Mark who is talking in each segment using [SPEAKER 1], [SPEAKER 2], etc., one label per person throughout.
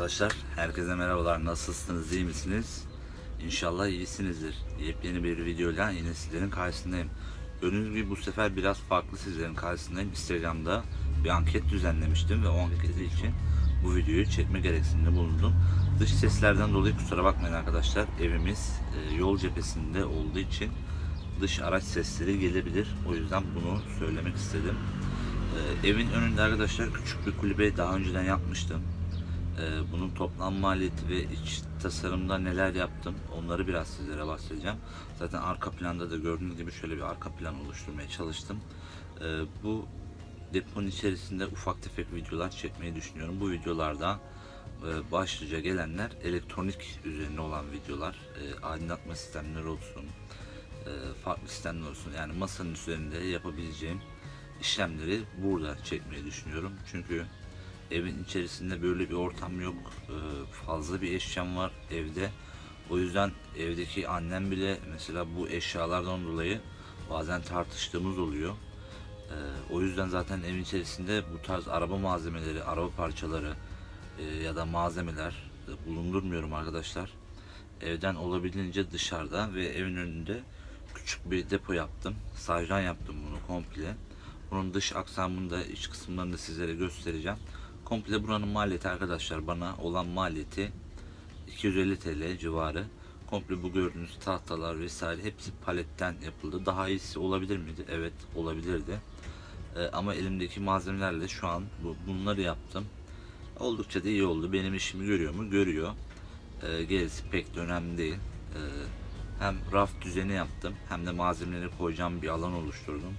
[SPEAKER 1] Arkadaşlar herkese merhabalar. Nasılsınız? iyi misiniz? İnşallah iyisinizdir. Yepyeni bir videoyla yine sizlerin karşısındayım. Gördüğünüz gibi bu sefer biraz farklı sizlerin karşısındayım. Instagram'da bir anket düzenlemiştim ve o anketi için bu videoyu çekme gereksinimde bulundum. Dış seslerden dolayı kusura bakmayın arkadaşlar. Evimiz e, yol cephesinde olduğu için dış araç sesleri gelebilir. O yüzden bunu söylemek istedim. E, evin önünde arkadaşlar küçük bir kulübe daha önceden yapmıştım. Ee, bunun toplam maliyeti ve iç tasarımda neler yaptım onları biraz sizlere bahsedeceğim. Zaten arka planda da gördüğünüz gibi şöyle bir arka plan oluşturmaya çalıştım. Ee, bu deponun içerisinde ufak tefek videolar çekmeyi düşünüyorum. Bu videolarda e, başlıca gelenler elektronik üzerine olan videolar, e, aydınlatma sistemleri olsun, e, farklı sistemler olsun. Yani masanın üzerinde yapabileceğim işlemleri burada çekmeyi düşünüyorum. Çünkü evin içerisinde böyle bir ortam yok. Ee, fazla bir eşyam var evde. O yüzden evdeki annem bile mesela bu eşyalardan dolayı bazen tartıştığımız oluyor. Ee, o yüzden zaten evin içerisinde bu tarz araba malzemeleri, araba parçaları e, ya da malzemeler e, bulundurmuyorum arkadaşlar. Evden olabildiğince dışarıda ve evin önünde küçük bir depo yaptım. Sajran yaptım bunu komple. Bunun dış aksamını da iç kısımlarını da sizlere göstereceğim. Komple buranın maliyeti arkadaşlar bana olan maliyeti 250 TL civarı. Komple bu gördüğünüz tahtalar vesaire hepsi paletten yapıldı. Daha iyisi olabilir miydi? Evet olabilirdi. Ee, ama elimdeki malzemelerle şu an bu, bunları yaptım. Oldukça da iyi oldu. Benim işimi görüyor mu? Görüyor. Ee, gerisi pek de önemli değil. Ee, hem raf düzeni yaptım hem de malzemeleri koyacağım bir alan oluşturdum.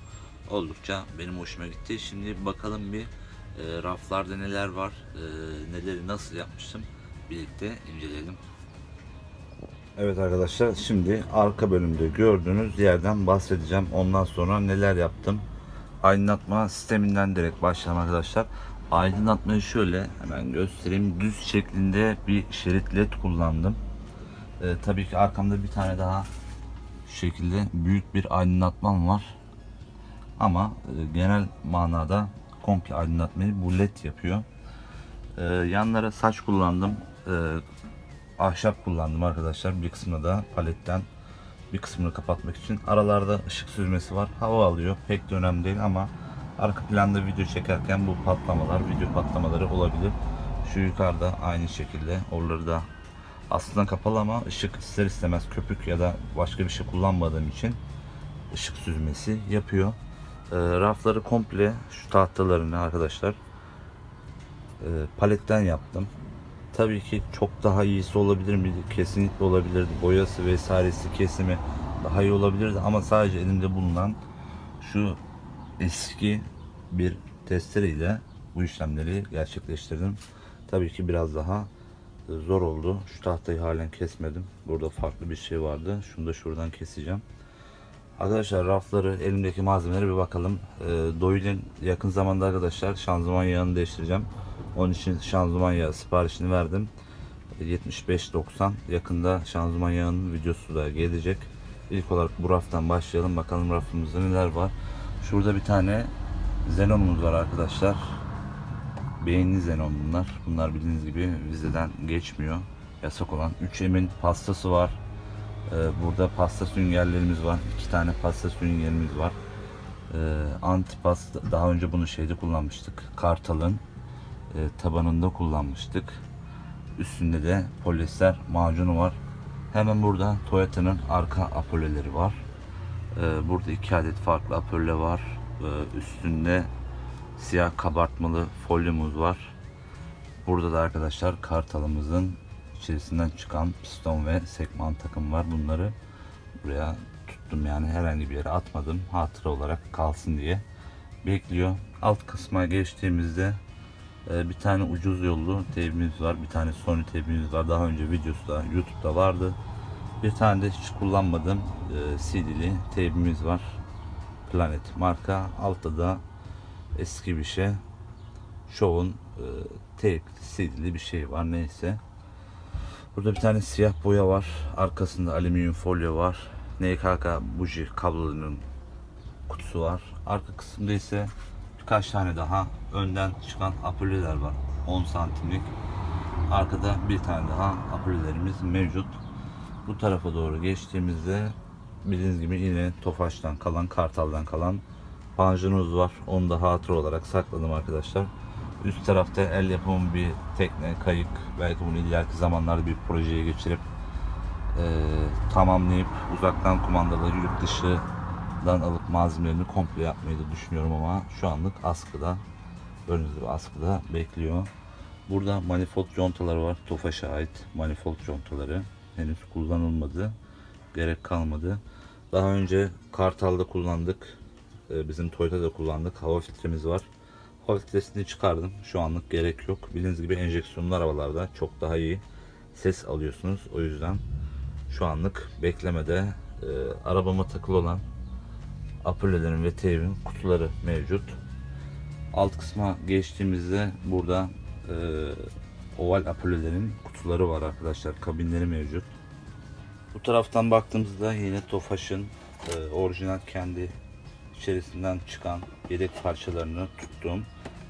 [SPEAKER 1] Oldukça benim hoşuma gitti. Şimdi bakalım bir e, raflarda neler var, e, neleri nasıl yapmıştım birlikte inceleyelim. Evet arkadaşlar şimdi arka bölümde gördüğünüz yerden bahsedeceğim. Ondan sonra neler yaptım. Aydınlatma sisteminden direkt başlayalım arkadaşlar. Aydınlatmayı şöyle hemen göstereyim. Düz şeklinde bir şerit led kullandım. E, tabii ki arkamda bir tane daha şu şekilde büyük bir aydınlatmam var. Ama e, genel manada komple aydınlatmayı bu led yapıyor. Ee, yanlara saç kullandım. Ee, ahşap kullandım arkadaşlar. Bir kısmını da paletten bir kısmını kapatmak için. Aralarda ışık süzmesi var. Hava alıyor. Pek de önemli değil ama arka planda video çekerken bu patlamalar, video patlamaları olabilir. Şu yukarıda aynı şekilde. Oraları da aslında kapalı ama ışık ister istemez köpük ya da başka bir şey kullanmadığım için ışık süzmesi yapıyor. E, rafları komple şu tahtalarını arkadaşlar e, paletten yaptım. Tabii ki çok daha iyisi olabilir miydi? Kesinlikle olabilirdi. Boyası vesairesi kesimi daha iyi olabilirdi ama sadece elimde bulunan şu eski bir testereyle bu işlemleri gerçekleştirdim. Tabii ki biraz daha zor oldu. Şu tahtayı halen kesmedim. Burada farklı bir şey vardı. Şunu da şuradan keseceğim. Arkadaşlar rafları elimdeki malzemelere bir bakalım. E, Doyle'in yakın zamanda arkadaşlar şanzıman yağını değiştireceğim. Onun için şanzıman yağı siparişini verdim. E, 75.90 yakında şanzıman yağının videosu da gelecek. İlk olarak bu raftan başlayalım. Bakalım rafımızda neler var. Şurada bir tane Xenon'umuz var arkadaşlar. Beğenli Xenon bunlar. Bunlar bildiğiniz gibi vizeden geçmiyor. Yasak olan 3M'in pastası var. Ee, burada pasta süngerlerimiz var. İki tane pasta süngerimiz var. Ee, antipas daha önce bunu şeyde kullanmıştık. Kartal'ın e, tabanında kullanmıştık. Üstünde de polyester macunu var. Hemen burada Toyota'nın arka apoleleri var. Ee, burada iki adet farklı apole var. Üstünde siyah kabartmalı folyomuz var. Burada da arkadaşlar Kartal'ımızın içerisinden çıkan piston ve sekman takım var. Bunları buraya tuttum yani herhangi bir yere atmadım. Hatıra olarak kalsın diye bekliyor. Alt kısma geçtiğimizde e, bir tane ucuz yollu teybimiz var. Bir tane Sony teybimiz var. Daha önce videosu da YouTube'da vardı. Bir tane de hiç kullanmadığım e, CD'li teybimiz var. Planet marka. Altta da eski bir şey. Show'un e, teyp CD'li bir şey var neyse. Burada bir tane siyah boya var. Arkasında alüminyum folyo var. NKK buji kablolarının kutusu var. Arka kısımda ise birkaç tane daha önden çıkan apoleler var. 10 santimlik. arkada bir tane daha aprillerimiz mevcut. Bu tarafa doğru geçtiğimizde bildiğiniz gibi yine Tofaş'tan kalan, Kartal'dan kalan panjurumuz var. Onu da hatıra olarak sakladım arkadaşlar. Üst tarafta el yapımı bir tekne, kayık. Belki bunu ileriki zamanlarda bir projeye geçirip e, tamamlayıp uzaktan kumandalı yurt dışından alıp malzemelerini komple yapmayı da düşünüyorum ama şu anlık askıda gördüğünüz gibi askıda bekliyor. Burada manifold contaları var. Tofaş'a ait manifold contaları. Henüz kullanılmadı. Gerek kalmadı. Daha önce Kartal'da kullandık. Ee, Bizim Toyota'da kullandık. Hava filtremiz var. Hava filtresini çıkardım. Şu anlık gerek yok. Bildiğiniz gibi enjeksiyonlu arabalarda çok daha iyi ses alıyorsunuz. O yüzden şu anlık beklemede e, arabama takılı olan April'lerin ve Tev'in kutuları mevcut. Alt kısma geçtiğimizde burada e, oval apolelerin kutuları var arkadaşlar. Kabinleri mevcut. Bu taraftan baktığımızda yine Tofaş'ın e, orijinal kendi içerisinden çıkan yedek parçalarını tuttuğum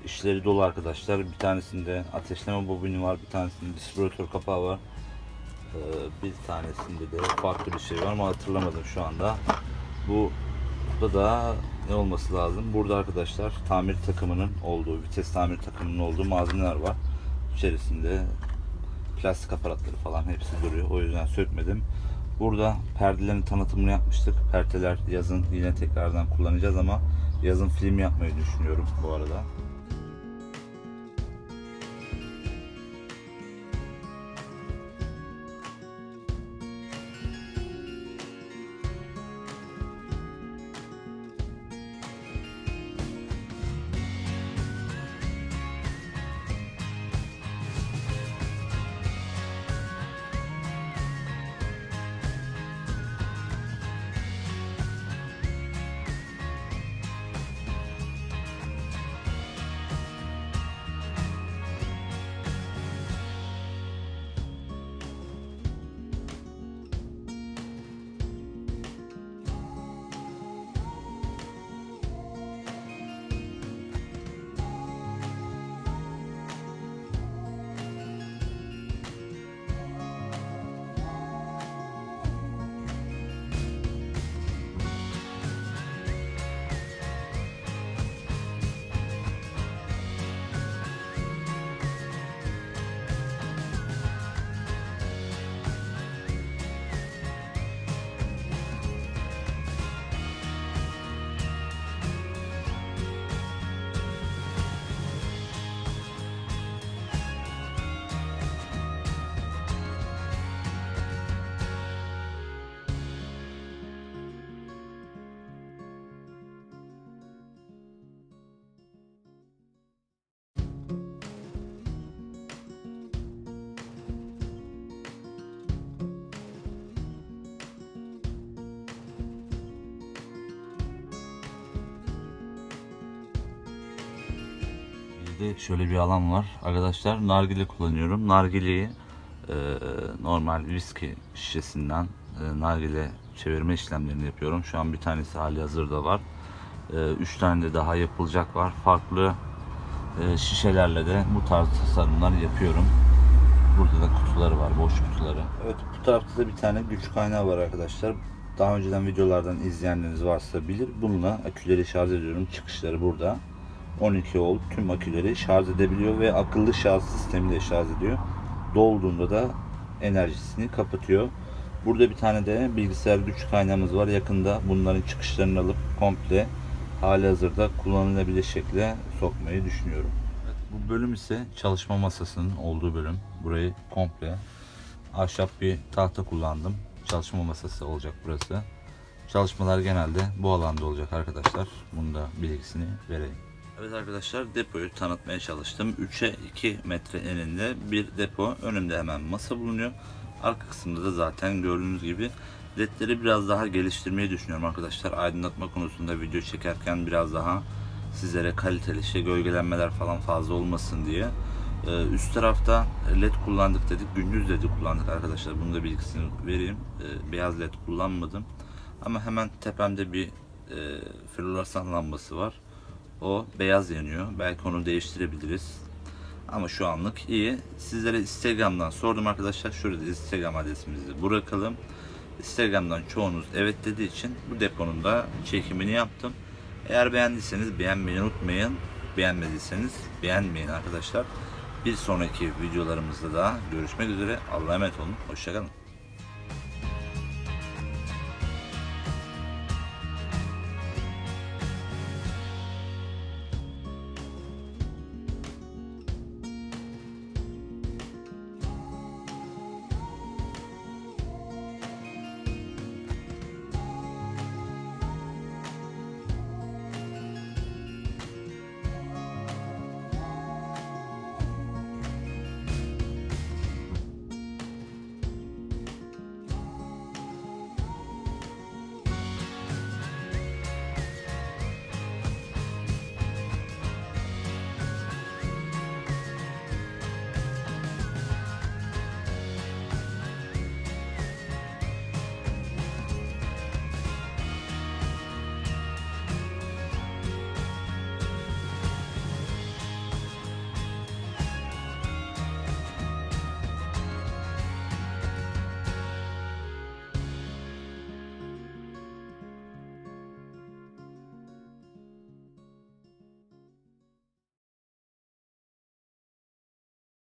[SPEAKER 1] işleri dolu arkadaşlar. Bir tanesinde ateşleme bobini var, bir tanesinde distribütör kapağı var. E, bir tanesinde de farklı bir şey var ama hatırlamadım şu anda. Bu Burada da ne olması lazım? Burada arkadaşlar tamir takımının olduğu, vites tamir takımının olduğu malzemeler var. İçerisinde plastik aparatları falan hepsi duruyor. O yüzden sökmedim. Burada perdelerin tanıtımını yapmıştık. Perdeler yazın yine tekrardan kullanacağız ama yazın film yapmayı düşünüyorum bu arada. Bizde şöyle bir alan var. Arkadaşlar nargile kullanıyorum. Nargileyi e, normal viski şişesinden e, nargile çevirme işlemlerini yapıyorum. Şu an bir tanesi hali hazırda var. E, üç tane de daha yapılacak var. Farklı e, şişelerle de bu tarz tasarımlar yapıyorum. Burada da kutuları var, boş kutuları. Evet, bu tarafta da bir tane güç kaynağı var arkadaşlar. Daha önceden videolardan izleyenleriniz varsa bilir. Bununla aküleri şarj ediyorum. Çıkışları burada. 12 volt tüm aküleri şarj edebiliyor ve akıllı şarj sistemiyle şarj ediyor. Dolduğunda da enerjisini kapatıyor. Burada bir tane de bilgisayar güç kaynağımız var. Yakında bunların çıkışlarını alıp komple hali hazırda kullanılabilir şekilde sokmayı düşünüyorum. bu bölüm ise çalışma masasının olduğu bölüm. Burayı komple ahşap bir tahta kullandım. Çalışma masası olacak burası. Çalışmalar genelde bu alanda olacak arkadaşlar. Bunu da bilgisini vereyim. Evet arkadaşlar depoyu tanıtmaya çalıştım. 3'e 2 metre eninde bir depo. Önümde hemen masa bulunuyor. Arka kısımda da zaten gördüğünüz gibi ledleri biraz daha geliştirmeyi düşünüyorum arkadaşlar. Aydınlatma konusunda video çekerken biraz daha sizlere kaliteli işte gölgelenmeler falan fazla olmasın diye. Ee, üst tarafta led kullandık dedik. Gündüz ledi kullandık arkadaşlar. Bunu da bilgisini vereyim. Ee, beyaz led kullanmadım. Ama hemen tepemde bir e, floresan lambası var. O beyaz yanıyor. Belki onu değiştirebiliriz. Ama şu anlık iyi. Sizlere Instagram'dan sordum arkadaşlar. Şurada Instagram adresimizi bırakalım. Instagram'dan çoğunuz evet dediği için bu deponun da çekimini yaptım. Eğer beğendiyseniz beğenmeyi unutmayın. Beğenmediyseniz beğenmeyin arkadaşlar. Bir sonraki videolarımızda da görüşmek üzere. Allah'a emanet olun. Hoşçakalın.